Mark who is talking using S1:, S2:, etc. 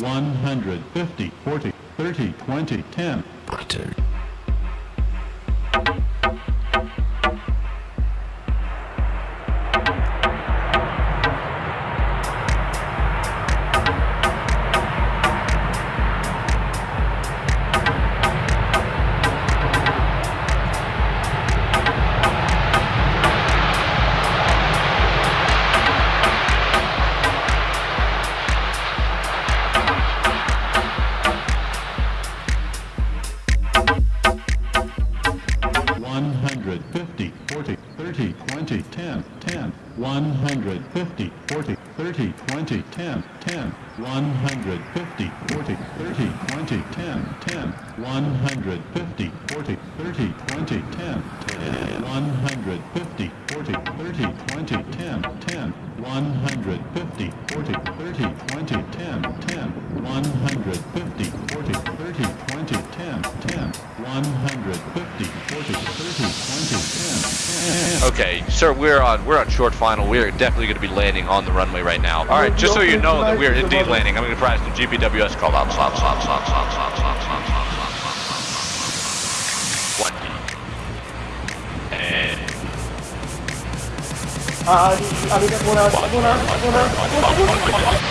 S1: 150, 40, 30, 20, 10. 30, 20, 10, 10, 150, 40, 30, 20, 10, 10, 150, 40, 30, 20, 10, 10, 150, 40, 30, 20, 10, 10, 150, 40, 30, 20, 10, 10, 150, 40, 30, 20, 10, 10, 150,
S2: Okay, sir, we're on we're on short final. We are definitely going to be landing on the runway right now. All right, just so you know that we are indeed landing. I'm going to provide some GPWS call out. Stop, stop, stop, stop, stop, stop, stop, stop, stop, stop. One D. And
S3: Ah, ali, ali, muna, muna, muna, muna, muna.